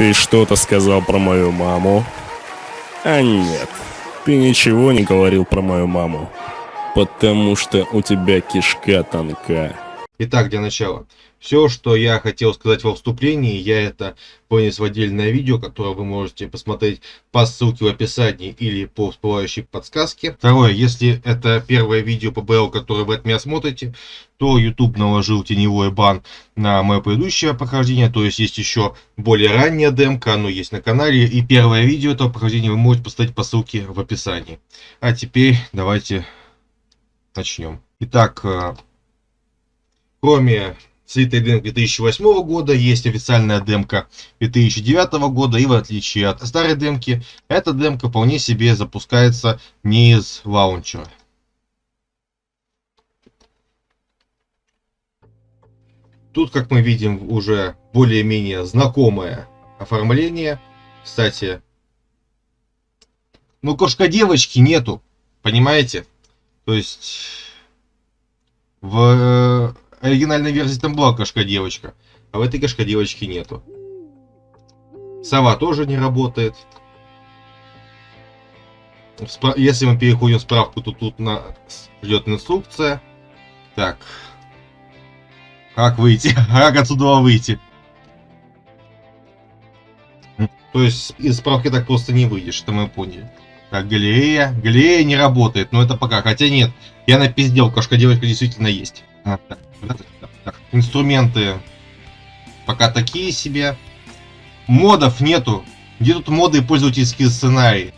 Ты что-то сказал про мою маму? А нет, ты ничего не говорил про мою маму. Потому что у тебя кишка тонка. Итак, для начала. Все, что я хотел сказать во вступлении, я это вынес в отдельное видео, которое вы можете посмотреть по ссылке в описании или по всплывающей подсказке. Второе, если это первое видео по БЛ, которое вы от меня смотрите, то YouTube наложил теневой бан на мое предыдущее прохождение, то есть есть еще более ранняя демка, оно есть на канале, и первое видео этого прохождения вы можете посмотреть по ссылке в описании. А теперь давайте начнем. Итак, э, кроме слитой демки 2008 года, есть официальная демка 2009 года, и в отличие от старой демки, эта демка вполне себе запускается не из лаунчера. Тут, как мы видим, уже более-менее знакомое оформление. Кстати, ну кошка девочки нету, понимаете? То есть в оригинальной версии там была кошка-девочка, а в этой кошка-девочки нету. Сова тоже не работает. Если мы переходим в справку, то тут на... ждет инструкция. Так. Как выйти? Как отсюда выйти? То есть из справки так просто не выйдешь, что мы поняли. Так, галерея. Галерея не работает, но это пока. Хотя нет, я напиздел, кошка-девочка действительно есть. А. Инструменты пока такие себе. Модов нету. Где тут моды и пользовательские сценарии?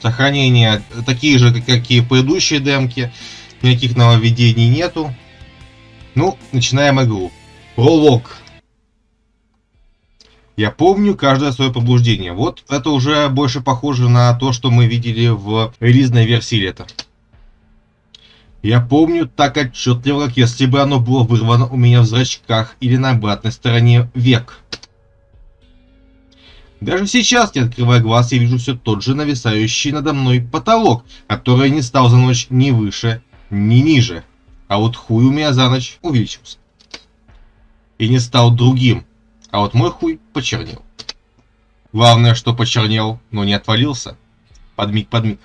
Сохранения такие же, как и предыдущие демки. Никаких нововведений нету. Ну, начинаем игру. Пролог. Я помню каждое свое побуждение. Вот это уже больше похоже на то, что мы видели в релизной версии лета. Я помню так отчетливо, как если бы оно было вырвано у меня в зрачках или на обратной стороне век. Даже сейчас, не открывая глаз, я вижу все тот же нависающий надо мной потолок, который не стал за ночь ни выше, ни ниже. А вот хуй у меня за ночь увеличился. И не стал другим, а вот мой хуй почернел. Главное, что почернел, но не отвалился. Подмиг-подмиг.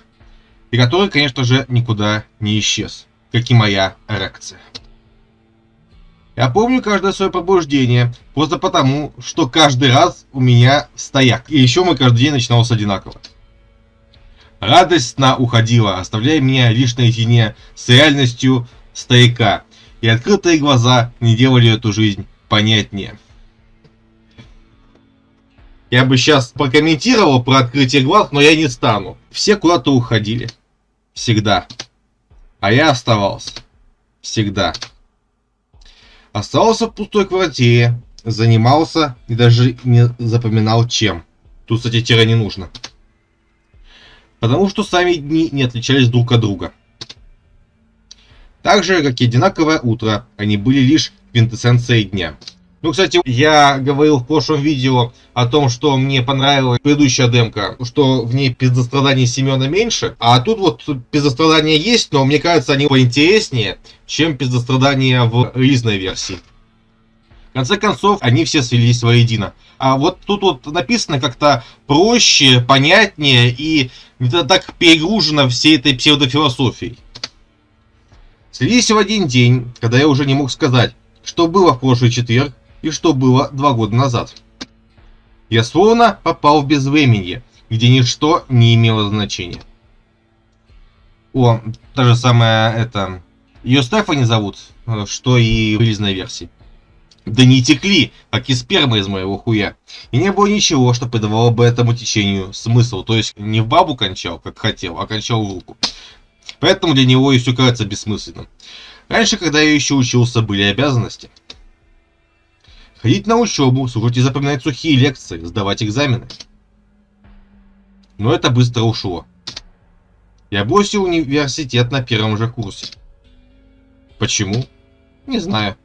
И который, конечно же, никуда не исчез как и моя эрекция. Я помню каждое свое пробуждение, просто потому, что каждый раз у меня стояк. И еще мой каждый день начинался одинаково. Радость сна уходила, оставляя меня лишь наедине с реальностью стояка. И открытые глаза не делали эту жизнь понятнее. Я бы сейчас прокомментировал про открытие глаз, но я не стану. Все куда-то уходили. Всегда. А я оставался. Всегда. Оставался в пустой квартире, занимался и даже не запоминал чем. Тут, кстати, тире не нужно. Потому что сами дни не отличались друг от друга. Так же, как и одинаковое утро, они были лишь квинтэссенцией дня. Ну, кстати, я говорил в прошлом видео о том, что мне понравилась предыдущая демка, что в ней пиздострадания Семена меньше, а тут вот пиздострадания есть, но мне кажется, они поинтереснее, чем пиздострадания в релизной версии. В конце концов, они все свелись воедино. А вот тут вот написано как-то проще, понятнее и не так перегружено всей этой псевдофилософией. Слились в один день, когда я уже не мог сказать, что было в прошлый четверг, и что было два года назад. Я словно попал в безвременье, где ничто не имело значения. О, та же самая, это... Ее Стефани зовут, э, что и в релизной версии. Да не текли, как и сперма из моего хуя. И не было ничего, что придавало бы этому течению смысл. То есть не в бабу кончал, как хотел, а кончал в руку. Поэтому для него и все кажется бессмысленным. Раньше, когда я еще учился, были обязанности. Ходить на учебу, слушать и запоминать сухие лекции, сдавать экзамены. Но это быстро ушло. Я бросил университет на первом же курсе. Почему? Не знаю.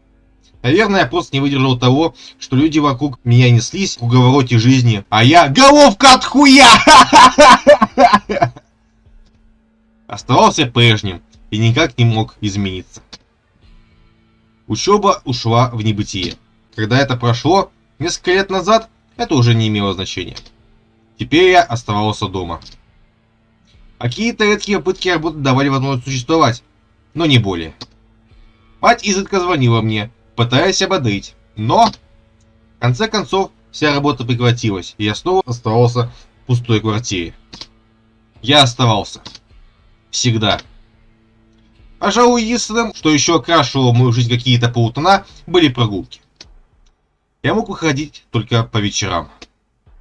Наверное, я просто не выдержал того, что люди вокруг меня неслись в уговороте жизни, а я головка от хуя! Оставался прежним и никак не мог измениться. Учеба ушла в небытие. Когда это прошло, несколько лет назад, это уже не имело значения. Теперь я оставался дома. Какие-то редкие попытки работы давали возможность существовать, но не более. Мать изредка звонила мне, пытаясь ободрить, но в конце концов вся работа прекратилась, и я снова оставался в пустой квартире. Я оставался. Всегда. Пожалуй, единственным, что еще окрашивало мою жизнь какие-то полутона, были прогулки. Я мог выходить только по вечерам,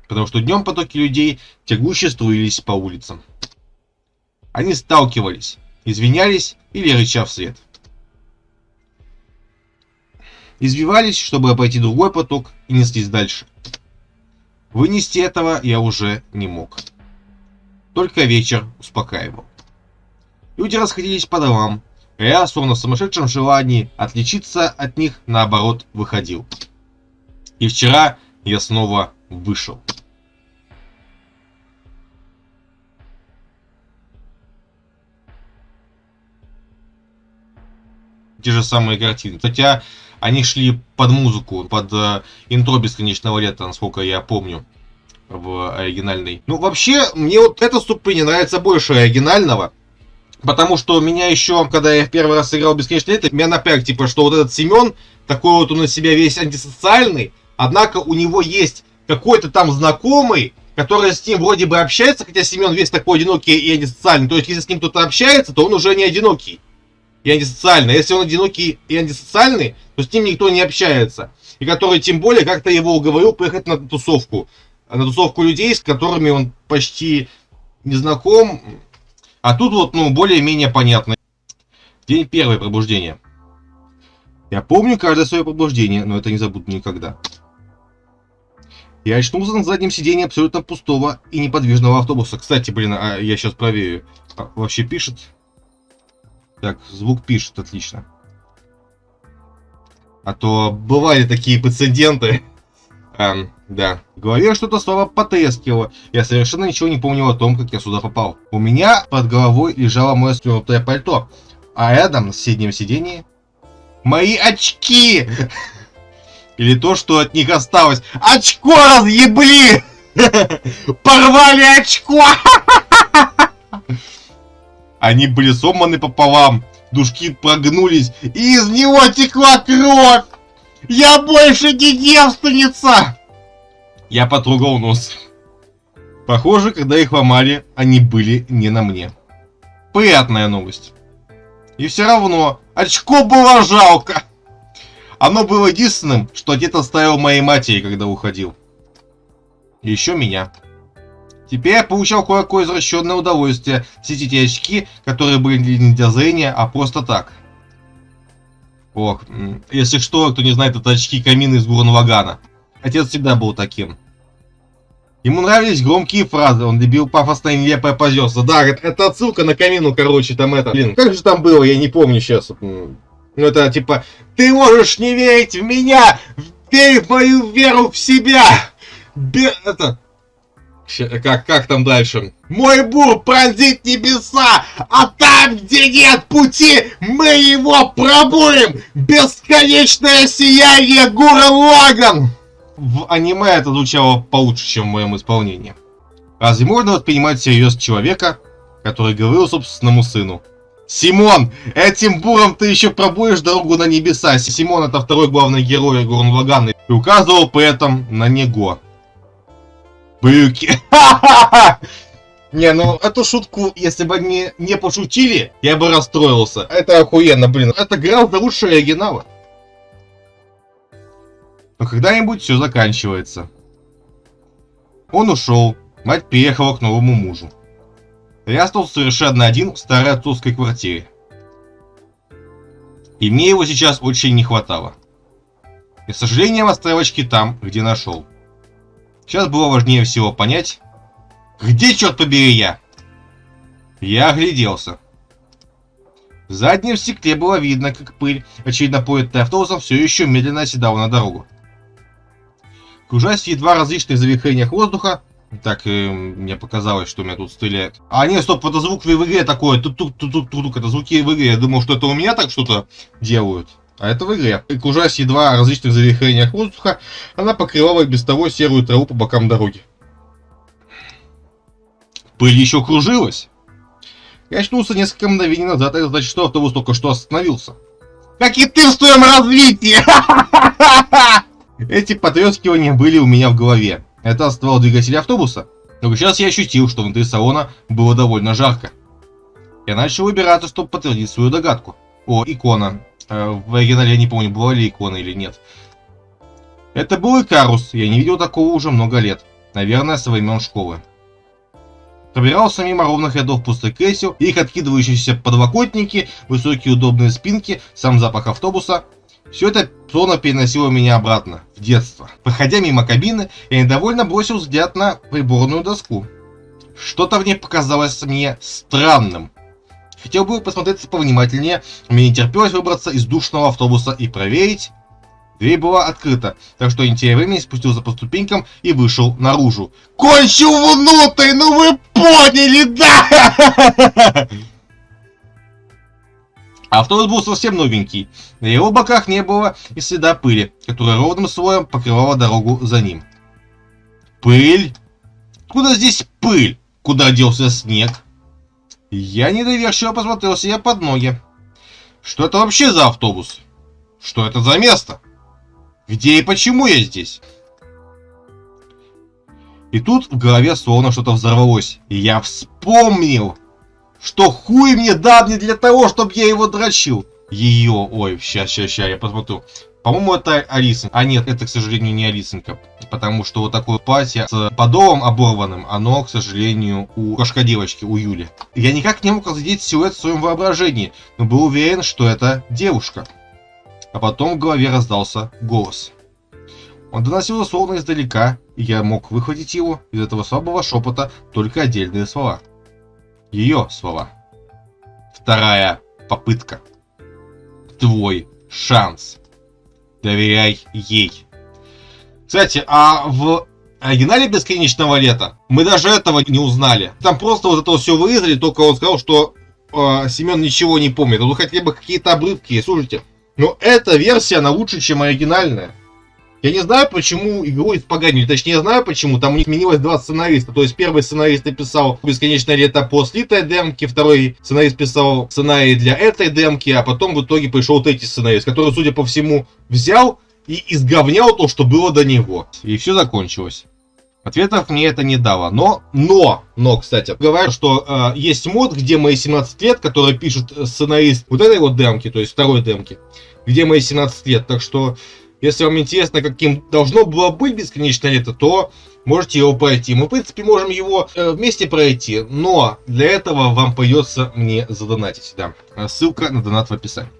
потому что днем потоки людей тягуще струились по улицам. Они сталкивались, извинялись или рыча вслед. Избивались, чтобы обойти другой поток и неслись дальше. Вынести этого я уже не мог. Только вечер успокаивал. Люди расходились по домам, а я, словно в сумасшедшем желании отличиться от них, наоборот, выходил. И вчера я снова вышел. те же самые картины. Хотя они шли под музыку, под э, интро бесконечного лета, насколько я помню, в оригинальной. Ну, вообще, мне вот эта ступень нравится больше оригинального. Потому что меня еще, когда я в первый раз играл бесконечное лето, меня напряг, типа, что вот этот Семен, такой вот он на себя весь антисоциальный, однако у него есть какой-то там знакомый, который с ним вроде бы общается, хотя Семен весь такой одинокий и антисоциальный. То есть, если с ним кто-то общается, то он уже не одинокий и антисоциальный. А если он одинокий и антисоциальный, то с ним никто не общается. И который тем более как-то его уговорил поехать на тусовку. На тусовку людей, с которыми он почти не знаком. А тут вот, ну, более-менее понятно. День первое пробуждение. Я помню каждое свое пробуждение, но это не забуду никогда. Я очнулся на заднем сидении абсолютно пустого и неподвижного автобуса. Кстати, блин, а я сейчас проверю. А, вообще пишет? Так, звук пишет, отлично. А то бывали такие прецеденты. Эм, да. В голове что-то снова потрескивало. Я совершенно ничего не помнил о том, как я сюда попал. У меня под головой лежало мое свернутое пальто. А рядом, на соседнем сидении, мои очки! Или то, что от них осталось. Очко разъебли! Порвали очко! Они были сломаны пополам, дужки прогнулись, и из него текла кровь! Я больше не девственница! Я потрогал нос. Похоже, когда их ломали, они были не на мне. Приятная новость. И все равно, очко было жалко. Оно было единственным, что отец оставил моей матери, когда уходил. И еще меня. Теперь я получал кое-какое извращенное удовольствие. Все эти очки, которые были не для зрения, а просто так. Ох, если что, кто не знает, это очки камина из Гурнвагана. Отец всегда был таким. Ему нравились громкие фразы, он любил пафосное нелепое позерство. Да, это отсылка на камину, короче, там это. Блин, как же там было, я не помню сейчас. Ну, это типа, ты можешь не верить в меня, верь в мою веру в себя. Бе это, как, как там дальше? Мой бур пронзит небеса, а там, где нет пути, мы его пробуем! Бесконечное сияние Гурен Лаган! В аниме это звучало получше, чем в моем исполнении. Разве можно воспринимать всерьез человека, который говорил собственному сыну? Симон, этим буром ты еще пробуешь дорогу на небеса. Симон это второй главный герой Гурен Лагана и указывал при этом на него. Брюки. Не, ну эту шутку, если бы они не пошутили, я бы расстроился. Это охуенно, блин. Это гораздо лучше оригинала. Но когда-нибудь все заканчивается. Он ушел. Мать переехала к новому мужу. Я остался совершенно один в старой отцовской квартире. И мне его сейчас очень не хватало. И, к сожалению, оставил очки там, где нашел. Сейчас было важнее всего понять, где, черт побери, я? Я огляделся. В заднем стекле было видно, как пыль, очевидно поднятая автобусом, все еще медленно оседала на дорогу. Кружась в едва различных завихрениях воздуха, так, э, мне показалось, что у меня тут стреляет. А, нет, стоп, это звук в игре такой, тут тут тут тут тут это звуки в игре. Я думал, что это у меня так что-то делают. А это в игре. И кружась едва различных завихрениях воздуха, она покрывала без того серую траву по бокам дороги. Пыль еще кружилась. Я очнулся несколько мгновений назад, это значит, что автобус только что остановился. Как и ты в своем развитии! Эти потрескивания были у меня в голове. Это ствол двигателя автобуса. Но сейчас я ощутил, что внутри салона было довольно жарко. Я начал выбираться, чтобы подтвердить свою догадку. О, икона. Э, в оригинале я не помню, была ли икона или нет. Это был Икарус, я не видел такого уже много лет. Наверное, со времен школы. Пробирался мимо ровных рядов пустых кресел, их откидывающиеся подлокотники, высокие удобные спинки, сам запах автобуса. Все это словно переносило меня обратно, в детство. Проходя мимо кабины, я недовольно бросил взгляд на приборную доску. Что-то в ней показалось мне странным. Хотел бы посмотреться повнимательнее, мне не терпелось выбраться из душного автобуса и проверить. Дверь была открыта, так что не теряя времени спустился по ступенькам и вышел наружу. Кончил внутрь, ну вы поняли, да? Автобус был совсем новенький. На его боках не было и следа пыли, которая ровным слоем покрывала дорогу за ним. Пыль? Куда здесь пыль? Куда делся снег? Я недоверчиво посмотрел себе под ноги. Что это вообще за автобус? Что это за место? Где и почему я здесь? И тут в голове словно что-то взорвалось. И я вспомнил, что хуй мне дал не для того, чтобы я его дрочил. Ее, ой, ща, ща, ща, я посмотрю. По-моему, это Алиса. А нет, это, к сожалению, не Алисонька. Потому что вот такое платье с подолом оборванным, оно, к сожалению, у кошка девочки, у Юли. Я никак не мог разглядеть силуэт в своем воображении, но был уверен, что это девушка. А потом в голове раздался голос. Он доносился словно издалека, и я мог выхватить его из этого слабого шепота только отдельные слова. Ее слова. Вторая попытка. Твой шанс доверяй ей. Кстати, а в оригинале Бесконечного Лета мы даже этого не узнали. Там просто вот это все вырезали, только он сказал, что э, Семен ничего не помнит. Ну хотя бы какие-то обрывки, слушайте. Но эта версия, она лучше, чем оригинальная. Я не знаю, почему игру испоганили. Точнее, я знаю почему. Там у них сменилось два сценариста. То есть первый сценарист написал «Бесконечное лето» по слитой демке, второй сценарист писал сценарий для этой демки, а потом в итоге пришел третий сценарист, который, судя по всему, взял и изговнял то, что было до него. И все закончилось. Ответов мне это не дало. Но, но, но, кстати, говорят, что э, есть мод, где мои 17 лет, который пишет сценарист вот этой вот демки, то есть второй демки, где мои 17 лет. Так что если вам интересно, каким должно было быть бесконечное лето, то можете его пройти. Мы, в принципе, можем его э, вместе пройти, но для этого вам придется мне задонатить. Да. Ссылка на донат в описании.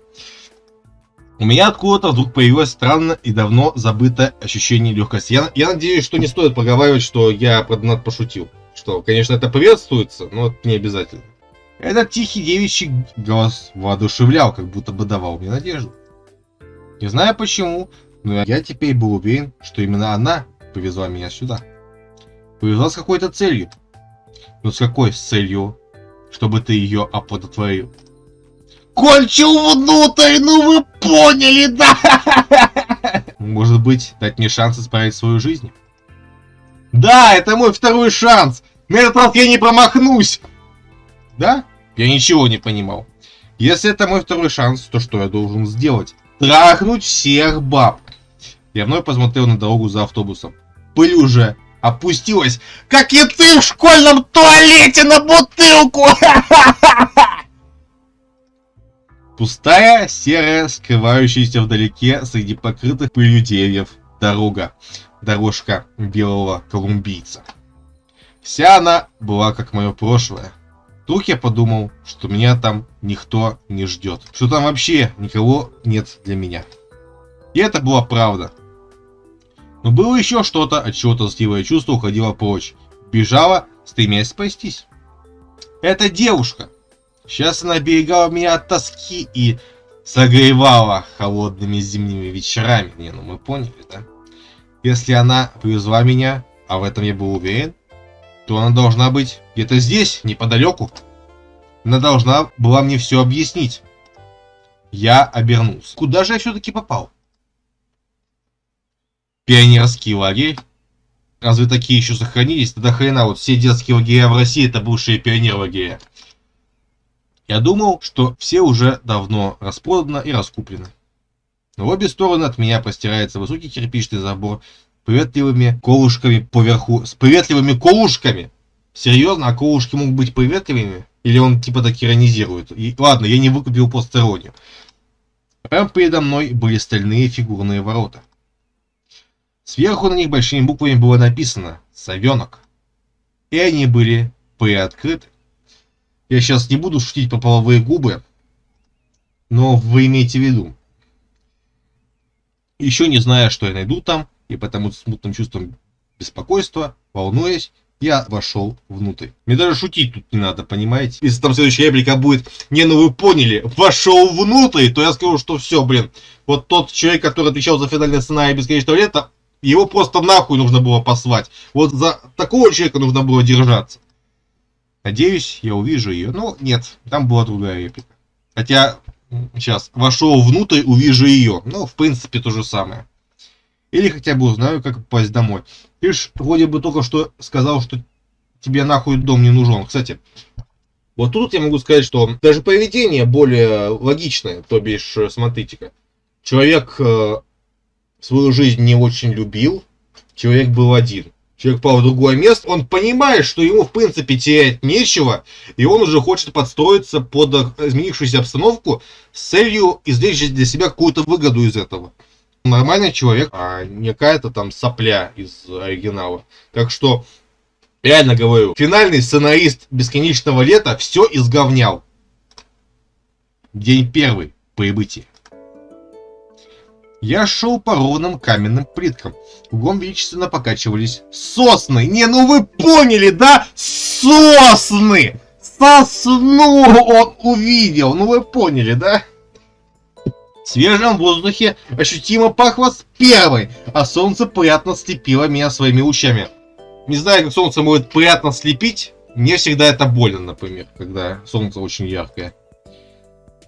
У меня откуда-то вдруг появилось странно и давно забытое ощущение легкости. Я, я надеюсь, что не стоит проговаривать, что я про донат пошутил. Что, конечно, это приветствуется, но это не обязательно. Этот тихий девичий голос воодушевлял, как будто бы давал мне надежду. Не знаю почему, но я теперь был уверен, что именно она повезла меня сюда. Повезла с какой-то целью. Но с какой целью? Чтобы ты ее оплодотворил. Кончил внутрь, ну вы поняли, да? Может быть, дать мне шанс исправить свою жизнь? Да, это мой второй шанс. На этот раз я не промахнусь. Да? Я ничего не понимал. Если это мой второй шанс, то что я должен сделать? Трахнуть всех баб. Я вновь посмотрел на дорогу за автобусом. Пыль уже опустилась, как и ты в школьном туалете на бутылку! Пустая, серая, скрывающаяся вдалеке среди покрытых пылью деревьев дорога. Дорожка белого колумбийца. Вся она была как мое прошлое. Тут я подумал, что меня там никто не ждет. Что там вообще никого нет для меня. И это была правда. Но было еще что-то, от чего тоскливое чувство уходило прочь. Бежала, стремясь спастись. Эта девушка. Сейчас она берегала меня от тоски и согревала холодными зимними вечерами. Не, ну мы поняли, да? Если она привезла меня, а в этом я был уверен, то она должна быть где-то здесь, неподалеку. Она должна была мне все объяснить. Я обернулся. Куда же я все-таки попал? Пионерский лагерь. Разве такие еще сохранились? Тогда хрена, вот все детские лагеря в России это бывшие пионер лагеря. Я думал, что все уже давно распродано и раскуплены. Но в обе стороны от меня простирается высокий кирпичный забор с приветливыми колышками поверху. С приветливыми колышками! Серьезно, а колышки могут быть приветливыми? Или он типа так иронизирует? И, ладно, я не выкупил постороннюю. Прямо передо мной были стальные фигурные ворота. Сверху на них большими буквами было написано «Совенок». И они были приоткрыты. Я сейчас не буду шутить по половые губы, но вы имейте в виду. Еще не зная, что я найду там, и потому смутным чувством беспокойства, волнуясь, я вошел внутрь. Мне даже шутить тут не надо, понимаете? Если там следующая реплика будет, не, ну вы поняли, вошел внутрь, то я скажу, что все, блин, вот тот человек, который отвечал за финальный сценарий бесконечного лета, его просто нахуй нужно было послать. Вот за такого человека нужно было держаться. Надеюсь, я увижу ее. Ну, нет, там была другая реплика. Хотя, сейчас, вошел внутрь, увижу ее. Ну, в принципе, то же самое. Или хотя бы узнаю, как попасть домой. Ты ж вроде бы только что сказал, что тебе нахуй дом не нужен. Кстати, вот тут я могу сказать, что даже поведение более логичное, то бишь, смотрите-ка. Человек э, свою жизнь не очень любил, человек был один. Человек попал в другое место, он понимает, что ему, в принципе, терять нечего, и он уже хочет подстроиться под изменившуюся обстановку с целью извлечь для себя какую-то выгоду из этого. Нормальный человек, а не какая-то там сопля из оригинала. Так что, реально говорю, финальный сценарист «Бесконечного лета» все изговнял. День первый, прибытие. Я шел по ровным каменным плиткам. Кругом величественно покачивались сосны. Не, ну вы поняли, да? Сосны! Сосну он увидел. Ну вы поняли, да? В свежем воздухе ощутимо пахло с первой, а солнце приятно слепило меня своими лучами. Не знаю, как солнце может приятно слепить. Мне всегда это больно, например, когда солнце очень яркое.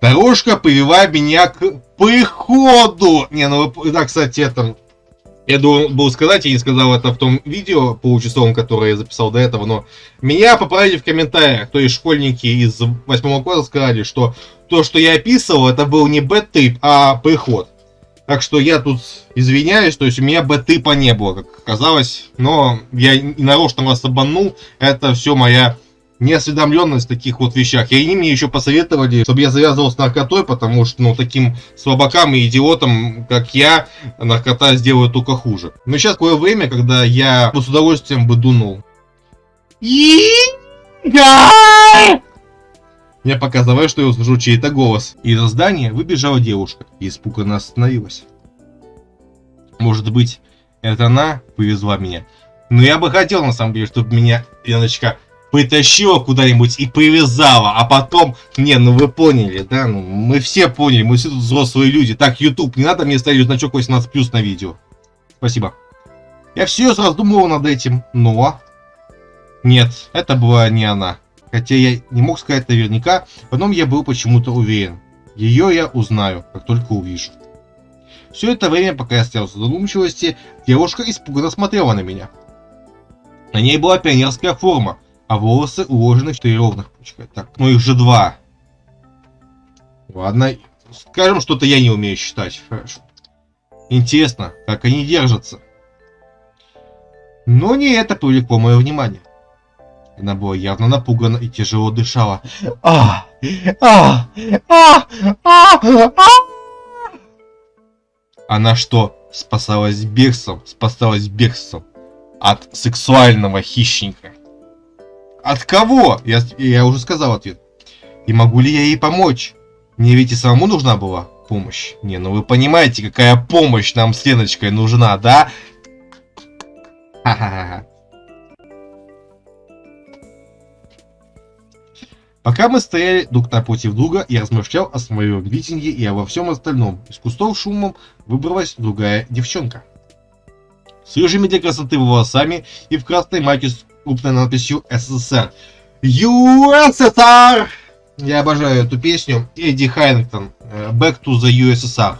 Дорожка привела меня к приходу. Не, ну, да, кстати, это... Я должен был сказать, я не сказал это в том видео получасовом, которое я записал до этого, но меня поправили в комментариях, то есть школьники из 8 класса сказали, что то, что я описывал, это был не бэт-трип, а приход. Так что я тут извиняюсь, то есть у меня бэт-трипа не было, как оказалось, но я нарочно вас обманул, это все моя неосведомленность в таких вот вещах. И они мне еще посоветовали, чтобы я завязывал с наркотой, потому что, ну, таким слабакам и идиотам, как я, наркота сделает только хуже. Но сейчас такое время, когда я с удовольствием бы дунул. Мне показалось, что я услышу чей-то голос. Из здания выбежала девушка и испуганно остановилась. Может быть, это она повезла меня. Но я бы хотел, на самом деле, чтобы меня, Леночка, притащила куда-нибудь и привязала, а потом, не, ну вы поняли, да, ну мы все поняли, мы все тут взрослые люди. Так, YouTube, не надо мне ставить значок 18 плюс на видео. Спасибо. Я все раздумывал над этим, но... Нет, это была не она. Хотя я не мог сказать наверняка, в одном я был почему-то уверен. Ее я узнаю, как только увижу. Все это время, пока я стоял в задумчивости, девушка испуганно смотрела на меня. На ней была пионерская форма, а волосы уложены в четыре ровных пучка. Так, ну их же два. Ладно, скажем, что-то я не умею считать. Хорошо. Интересно, как они держатся. Но не это привлекло мое внимание. Она была явно напугана и тяжело дышала. А, а, а, а, а. Она что, спасалась бегством? Спасалась бегством от сексуального хищника. От кого? Я, я уже сказал ответ. И могу ли я ей помочь? Мне ведь и самому нужна была помощь. Не, ну вы понимаете, какая помощь нам с Леночкой нужна, да? Ха-ха-ха. Пока мы стояли друг напротив друга, я размышлял о своем видении и обо всем остальном. Из кустов шумом выбралась другая девчонка. С рыжими для красоты волосами и в красной майке крупной надписью СССР. ЮССР! Я обожаю эту песню. Эдди Хайнгтон. э, Back to the USSR.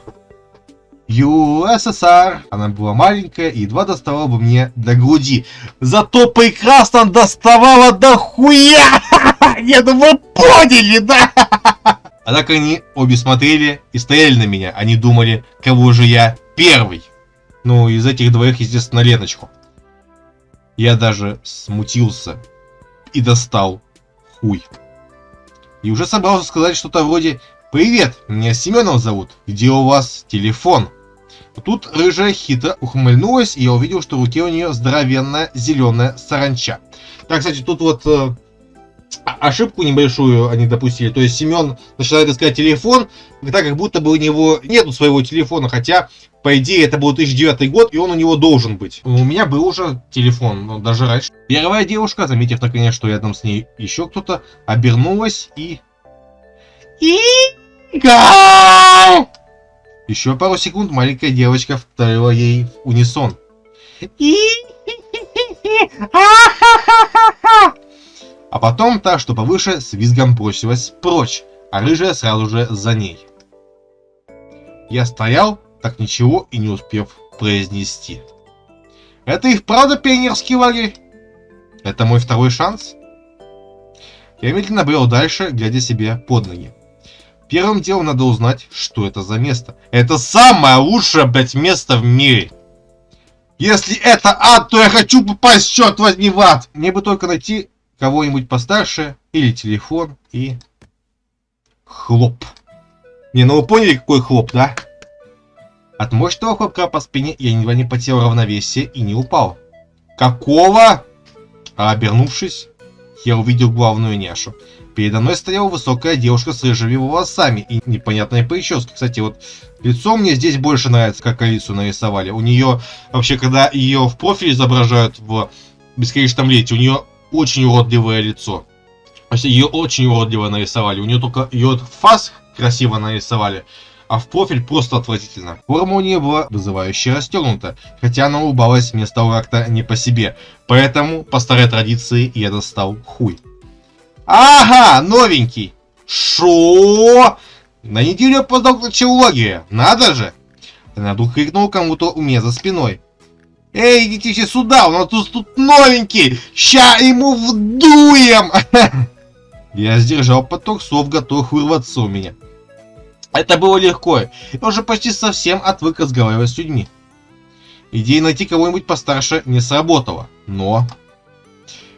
USSR. Она была маленькая и едва доставала бы мне до груди. Зато прекрасно доставала до хуя! Ну вы поняли, да? Однако они обе смотрели и стояли на меня. Они думали, кого же я первый. Ну, из этих двоих, естественно, Леночку. Я даже смутился и достал хуй. И уже собрался сказать что-то вроде «Привет, меня Семенов зовут, где у вас телефон?» Тут рыжая хитро ухмыльнулась, и я увидел, что в руке у нее здоровенная зеленая саранча. Так, кстати, тут вот э, а- ошибку небольшую они допустили. То есть Семен начинает искать телефон, так как будто бы у него нету своего телефона, хотя, по идее, это был 2009 год, и он у него должен быть. У меня был уже телефон, но даже раньше. Первая девушка, заметив наконец, что рядом с ней еще кто-то, обернулась и... Игорь! Еще пару секунд маленькая девочка вторила ей в унисон. А потом та, что повыше, с визгом бросилась прочь, а рыжая сразу же за ней. Я стоял, так ничего и не успев произнести. Это и вправду пионерский лагерь? Это мой второй шанс? Я медленно брел дальше, глядя себе под ноги. Первым делом надо узнать, что это за место. Это самое лучшее, блядь, место в мире. Если это ад, то я хочу попасть, черт возьми, в ад. Мне бы только найти кого-нибудь постарше или телефон и... Хлоп. Не, ну вы поняли, какой хлоп, да? От мощного хлопка по спине я едва не потерял равновесие и не упал. Какого? А обернувшись, я увидел главную няшу. Передо мной стояла высокая девушка с рыжими волосами и непонятной прической. Кстати, вот лицо мне здесь больше нравится, как Алису нарисовали. У нее, вообще, когда ее в профиль изображают в бесконечном лете, у нее очень уродливое лицо. Ее очень уродливо нарисовали. У нее только ее фас красиво нарисовали, а в профиль просто отвратительно. Форма у нее была вызывающе расстегнута, хотя она улыбалась мне стало как-то не по себе. Поэтому, по старой традиции, я достал хуй. Ага, новенький. Шо? На неделю опоздал к началогии. Надо же. Она вдруг крикнул кому-то у меня за спиной. Эй, идите все сюда, у нас тут, тут новенький. Ща ему вдуем. Я сдержал поток слов, готов вырваться у меня. Это было легко. Я уже почти совсем отвык разговаривать с людьми. Идея найти кого-нибудь постарше не сработала. Но...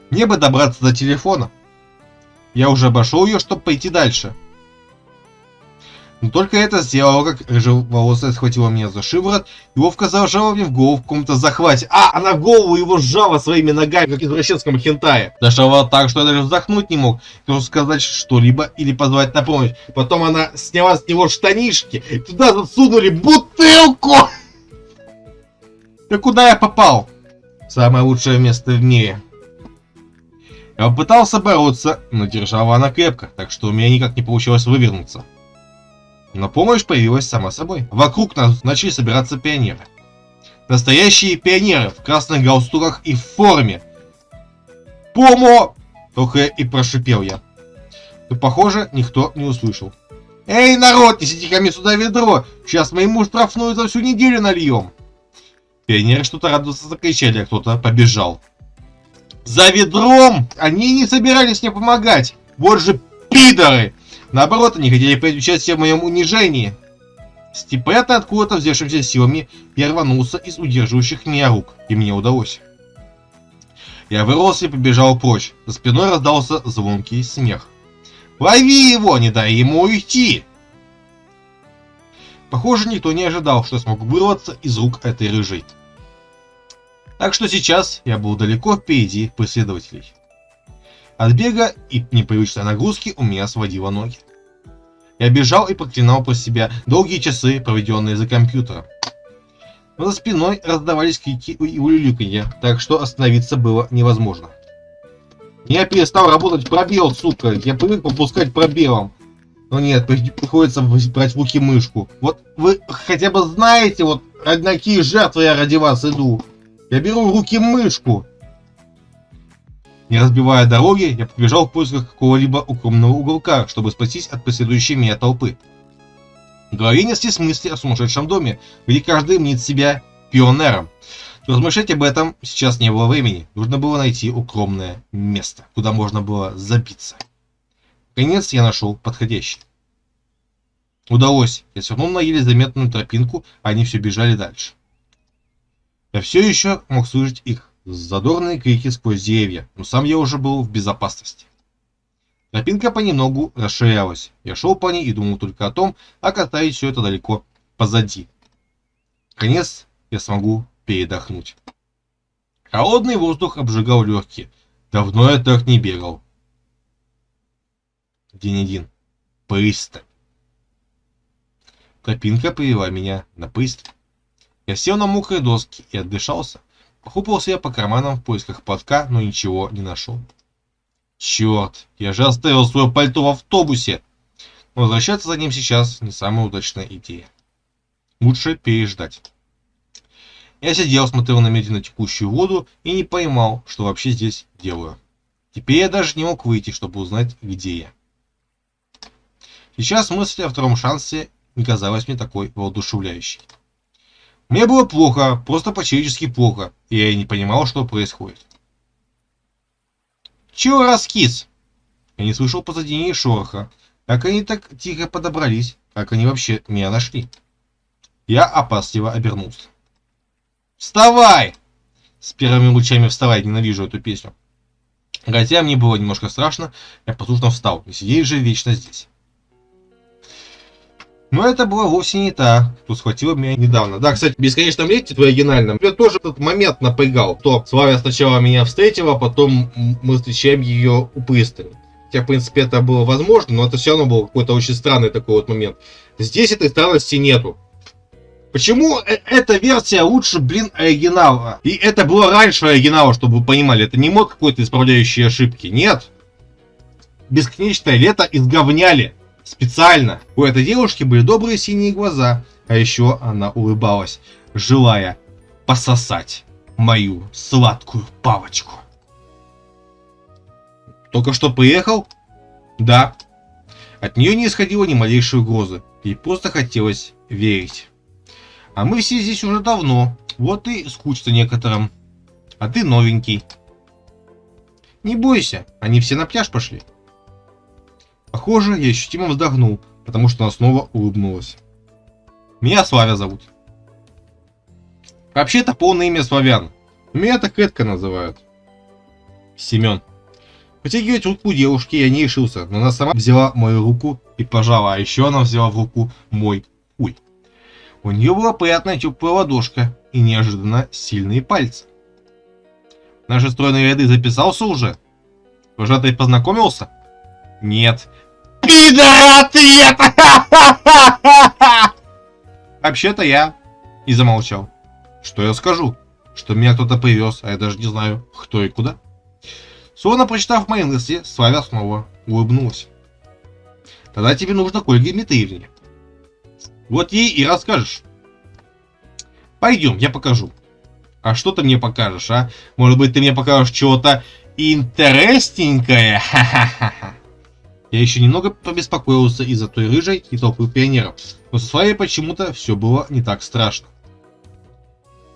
Мне бы добраться до телефона. Я уже обошел ее, чтобы пойти дальше. Но только это сделало, как рыжеволосая схватила меня за шиворот и ловко зажала мне в голову в каком-то захвате. А, она голову его сжала своими ногами, как извращенском хентае. Зажала так, что я даже вздохнуть не мог, чтобы сказать что-либо или позвать на помощь. Потом она сняла с него штанишки, и туда засунули бутылку! Да куда я попал? Самое лучшее место в мире. Я попытался бороться, но держала она крепко, так что у меня никак не получилось вывернуться. Но помощь появилась сама собой. Вокруг нас начали собираться пионеры. Настоящие пионеры в красных галстуках и в форме. Помо! Только и прошипел я. Но, похоже, никто не услышал. Эй, народ, несите ко мне сюда ведро! Сейчас мы ему штрафную за всю неделю нальем. Пионеры что-то радостно закричали, а кто-то побежал. За ведром! Они не собирались мне помогать. Вот же пидоры! Наоборот, они хотели принять участие в моем унижении. Степет откуда-то взявшимся силами я рванулся из удерживающих меня рук, и мне удалось. Я вырвался и побежал прочь. За спиной раздался звонкий смех. «Лови его, не дай ему уйти!» Похоже, никто не ожидал, что я смогу вырваться из рук этой рыжей. Так что сейчас я был далеко впереди преследователей. От бега и непривычной нагрузки у меня сводило ноги. Я бежал и проклинал про себя долгие часы, проведенные за компьютером. Но за спиной раздавались крики и улюлюканье, так что остановиться было невозможно. Я перестал работать пробел, сука. Я привык попускать пробелом. Но нет, приходится брать в руки мышку. Вот вы хотя бы знаете, вот ради какие жертвы я ради вас иду. Я беру в руки мышку. Не разбивая дороги, я побежал в поисках какого-либо укромного уголка, чтобы спастись от преследующей меня толпы. В голове неслись мысли о сумасшедшем доме, где каждый мнит себя пионером. Размышлять об этом сейчас не было времени. Нужно было найти укромное место, куда можно было забиться. Наконец я нашел подходящий. Удалось. Я свернул на еле заметную тропинку, а они все бежали дальше. Я все еще мог слышать их задорные крики сквозь деревья, но сам я уже был в безопасности. Тропинка понемногу расширялась. Я шел по ней и думал только о том, как оставить все это далеко позади. Конец я смогу передохнуть. Холодный воздух обжигал легкие. Давно я так не бегал. День один. Пристань. Тропинка привела меня на пристань. Я сел на мокрые доски и отдышался. Похлопался я по карманам в поисках платка, но ничего не нашел. Черт, я же оставил свое пальто в автобусе. Но возвращаться за ним сейчас не самая удачная идея. Лучше переждать. Я сидел, смотрел на медленно текущую воду и не поймал, что вообще здесь делаю. Теперь я даже не мог выйти, чтобы узнать, где я. Сейчас мысль о втором шансе не казалась мне такой воодушевляющей. Мне было плохо, просто по-человечески плохо, и я не понимал, что происходит. Чего раскис? Я не слышал позади ни шороха. Как они так тихо подобрались? Как они вообще меня нашли? Я опасливо обернулся. Вставай! С первыми лучами вставай, ненавижу эту песню. Хотя мне было немножко страшно, я послушно встал, и сидеть же вечно здесь. Но это была вовсе не та, кто схватила меня недавно. Да, кстати, в бесконечном лете в оригинальном, я тоже этот момент напрягал. То Славя сначала меня встретила, потом мы встречаем ее у пристани. Хотя, в принципе, это было возможно, но это все равно был какой-то очень странный такой вот момент. Здесь этой странности нету. Почему э, эта версия лучше, блин, оригинала? И это было раньше оригинала, чтобы вы понимали. Это не мод какой-то исправляющий ошибки. Нет. Бесконечное лето изговняли. Специально. У этой девушки были добрые синие глаза, а еще она улыбалась, желая пососать мою сладкую палочку. Только что приехал? Да. От нее не исходило ни малейшей угрозы. Ей просто хотелось верить. А мы все здесь уже давно. Вот и скучно некоторым. А ты новенький. Не бойся, они все на пляж пошли. Похоже, я ощутимо вздохнул, потому что она снова улыбнулась. Меня Славя зовут. Вообще-то полное имя Славян. Меня так Кэтка называют. Семен. Потягивать руку девушки я не решился, но она сама взяла мою руку и пожала, а еще она взяла в руку мой хуй. У нее была приятная теплая ладошка и неожиданно сильные пальцы. Наши стройные ряды записался уже? Вожатый познакомился? Нет, Пидор ответ! Вообще-то я и замолчал. Что я скажу? Что меня кто-то привез, а я даже не знаю, кто и куда. Словно прочитав мои мысли, Славя снова улыбнулась. Тогда тебе нужно к Ольге Дмитриевне. Вот ей и расскажешь. Пойдем, я покажу. А что ты мне покажешь, а? Может быть, ты мне покажешь чего-то интересненькое? Ха-ха-ха. Я еще немного побеспокоился из-за той рыжей и толпы пионеров, но со своей почему-то все было не так страшно.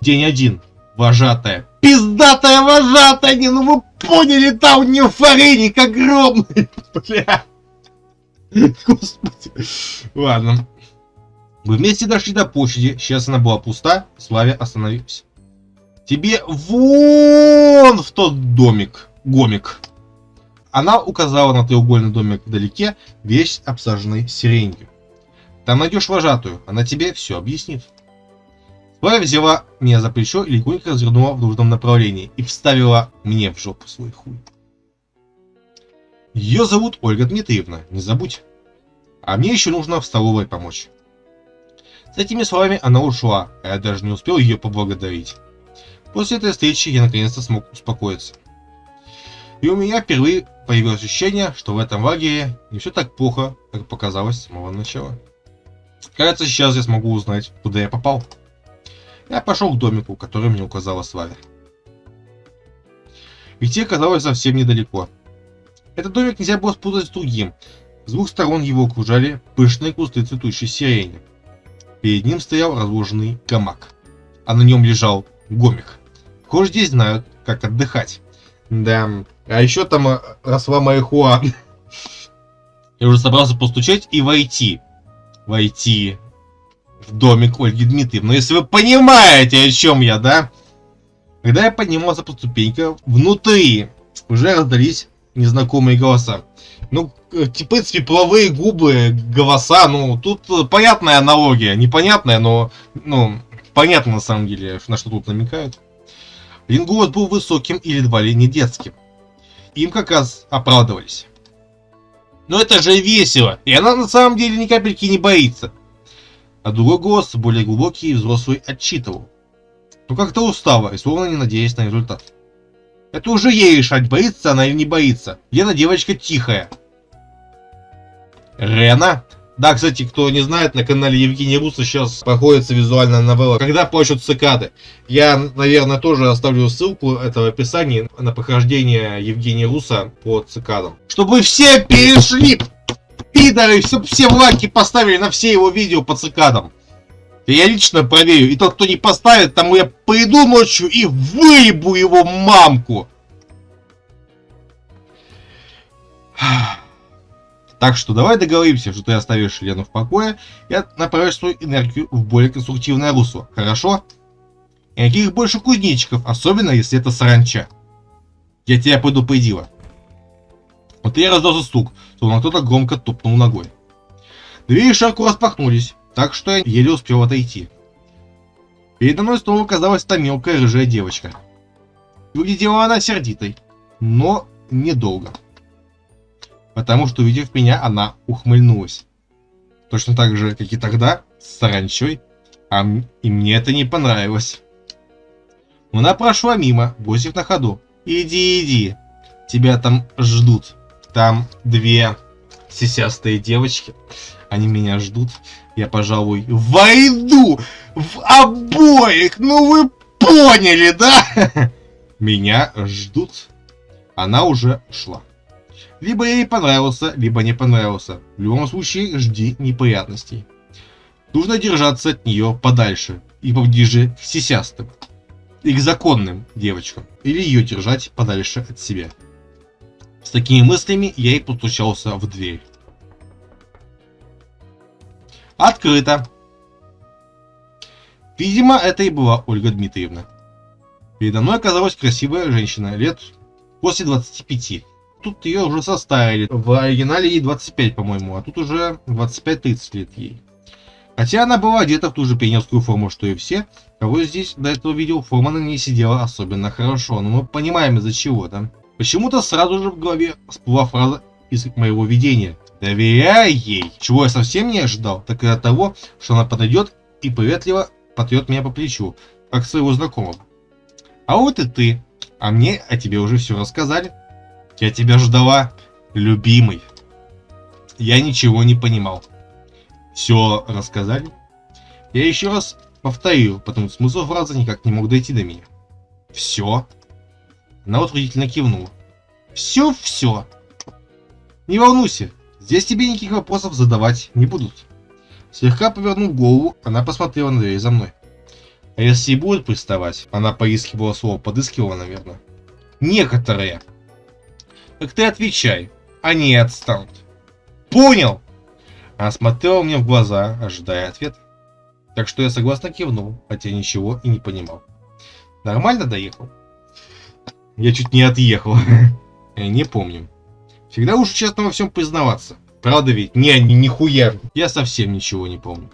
День один. Вожатая. Пиздатая вожатая! Не, ну вы поняли, там не фореник огромный! Бля. Господи. Ладно. Мы вместе дошли до площади. Сейчас она была пуста. Славя остановился. Тебе вон в тот домик. Гомик. Она указала на треугольный домик вдалеке, весь обсаженный сиренью. Там найдешь вожатую, она тебе все объяснит. Твоя взяла меня за плечо и легонько развернула в нужном направлении и вставила мне в жопу свой хуй. Ее зовут Ольга Дмитриевна, не забудь. А мне еще нужно в столовой помочь. С этими словами она ушла, а я даже не успел ее поблагодарить. После этой встречи я наконец-то смог успокоиться. И у меня впервые появилось ощущение, что в этом лагере не все так плохо, как показалось с самого начала. Кажется, сейчас я смогу узнать, куда я попал. Я пошел к домику, который мне указала Славя. Идти оказалось совсем недалеко. Этот домик нельзя было спутать с другим. С двух сторон его окружали пышные кусты цветущей сирени. Перед ним стоял разложенный гамак, а на нем лежал гомик. Похоже, здесь знают, как отдыхать. Да, а еще там э, росла марихуана. Я уже собрался постучать и войти. Войти в домик Ольги Дмитриевны. Если вы понимаете, о чем я, да? Когда я поднимался по ступенькам, внутри уже раздались незнакомые голоса. Ну, э, в принципе, половые губы, голоса, ну, тут понятная аналогия. Непонятная, но, ну, понятно на самом деле, на что тут намекают. Голос был высоким и едва ли не детским. Им как раз оправдывались. Но это же весело, и она на самом деле ни капельки не боится. А другой голос, более глубокий и взрослый, отчитывал. Ну как-то устава и словно не надеясь на результат. Это уже ей решать, боится она или не боится. Лена девочка тихая. Рена? Да, кстати, кто не знает, на канале Евгения Руса сейчас проходится визуальная новелла «Когда плачут цикады». Я, наверное, тоже оставлю ссылку этого описания на похождение Евгения Руса по цикадам. Чтобы все перешли, пидоры, чтобы все лайки поставили на все его видео по цикадам. Я лично проверю. И тот, кто не поставит, тому я приду ночью и выебу его мамку. Так что давай договоримся, что ты оставишь Лену в покое и направишь свою энергию в более конструктивное русло. Хорошо? Никаких больше кузнечиков, особенно если это саранча. Я тебя предупредила. Вот я раздался стук, словно кто-то громко топнул ногой. Двери широко распахнулись, так что я еле успел отойти. Передо мной снова оказалась та мелкая рыжая девочка. Выглядела она сердитой, но недолго. Потому что, увидев меня, она ухмыльнулась. Точно так же, как и тогда, с саранчой, а и мне это не понравилось. Она прошла мимо, бросив на ходу. «Иди, иди, тебя там ждут. Там две сисястые девочки, они меня ждут я, пожалуй, войду в обоих. Ну вы поняли, да? Меня ждут. Она уже шла. Либо ей понравился, либо не понравился. В любом случае, жди неприятностей. Нужно держаться от нее подальше и поближе к сисястым. И к законным девочкам. Или ее держать подальше от себя. С такими мыслями я и постучался в дверь. Открыто. Видимо, это и была Ольга Дмитриевна. Передо мной оказалась красивая женщина, лет после 25. Тут ее уже составили. В оригинале ей 25, по-моему, а тут уже 25-30 лет ей. Хотя она была одета в ту же пионерскую форму, что и все, кого здесь до этого видел, форма на ней сидела особенно хорошо, но мы понимаем из-за чего, да? Почему-то сразу же в голове всплыла фраза из моего видения. Доверяй ей. Чего я совсем не ожидал, так и от того, что она подойдет и приветливо потрет меня по плечу, как своего знакомого. А вот и ты. А мне о тебе уже все рассказали. Я тебя ждала, любимый. Я ничего не понимал. Все рассказали? Я еще раз повторю, потому что смысл фразы никак не мог дойти до меня. Все? Она утвердительно кивнула. Все-все. Не волнуйся, Здесь тебе никаких вопросов задавать не будут. Слегка повернув голову, она посмотрела на дверь за мной. А если и будет приставать, она поискивала слово, подыскивала, наверное. Некоторые. Так ты отвечай, они отстанут. Понял? Она смотрела мне в глаза, ожидая ответа. Так что я согласно кивнул, хотя ничего и не понимал. Нормально доехал? Я чуть не отъехал. Не помню. Всегда уж честно во всем признаваться. Правда ведь? Не, не, нихуя. Я совсем ничего не помню.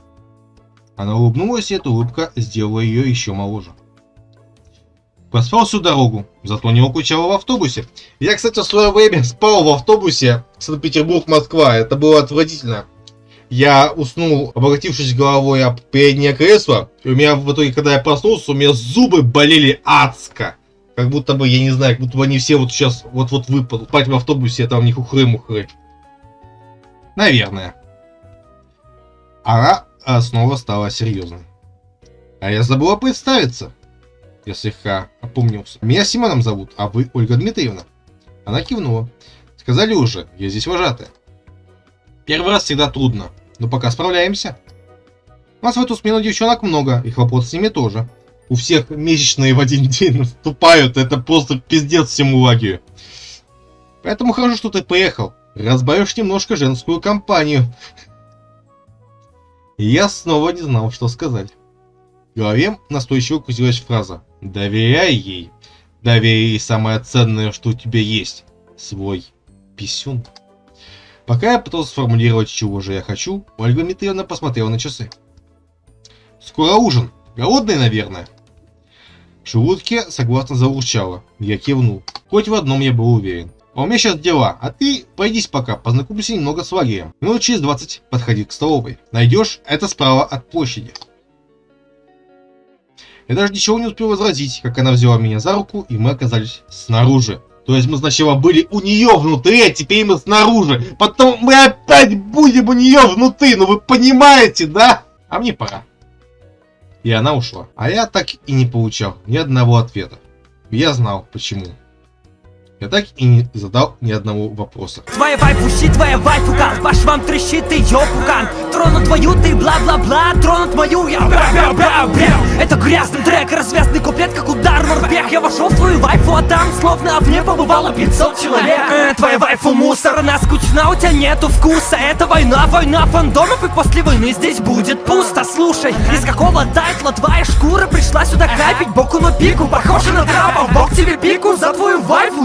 Она улыбнулась, и эта улыбка сделала ее еще моложе. Поспал всю дорогу, зато не укучал в автобусе. Я, кстати, в свое время спал в автобусе Санкт-Петербург-Москва. Это было отвратительно. Я уснул, обратившись головой об переднее кресло. И у меня в итоге, когда я проснулся, у меня зубы болели адско. Как будто бы, я не знаю, как будто бы они все вот сейчас вот-вот выпадут. Спать в автобусе, а там не хухры-мухры. Наверное. Она снова стала серьезной. А я забыла представиться. Я слегка опомнился. Меня Симоном зовут, а вы Ольга Дмитриевна. Она кивнула. Сказали уже, я здесь вожатая. Первый раз всегда трудно, но пока справляемся. У нас в эту смену девчонок много, и хлопот с ними тоже. У всех месячные в один день наступают, это просто пиздец всему лагерю. Поэтому хорошо, что ты поехал. Разбавишь немножко женскую компанию. Я снова не знал, что сказать. В голове настойчиво крутилась фраза «Доверяй ей». Доверяй ей самое ценное, что у тебя есть. Свой писюн. Пока я пытался сформулировать, чего же я хочу, Ольга Дмитриевна посмотрела на часы. «Скоро ужин. Голодный, наверное?» В желудке согласно заурчало. Я кивнул. Хоть в одном я был уверен. А у меня сейчас дела, а ты пойдись пока, познакомься немного с лагерем. Минут через 20 подходи к столовой. Найдешь, это справа от площади. Я даже ничего не успел возразить, как она взяла меня за руку, и мы оказались снаружи. То есть мы сначала были у нее внутри, а теперь мы снаружи. Потом мы опять будем у нее внутри, ну вы понимаете, да? А мне пора. И она ушла. А я так и не получал ни одного ответа. Я знал, почему. Я так и не задал ни одного вопроса. Твоя вайфу щит, твоя вайфу кал Ваш вам трещит, ты ее пукан Тронут твою, ты бла-бла-бла. Тронут мою, я. Бя-бя-бя-бя Это грязный трек, развязный куплет, как удар в морпех. Я вошел в твою вайфу, а там словно в ней побывало 500 человек. Э, Твоя вайфу мусор, она скучна, у тебя нету вкуса. Это война, война фандомов И после войны здесь будет пусто. Слушай, из какого тайтла твоя шкура Пришла сюда капить? Боку на пику Похоже на трапа, в бок тебе пику За твою вайфу,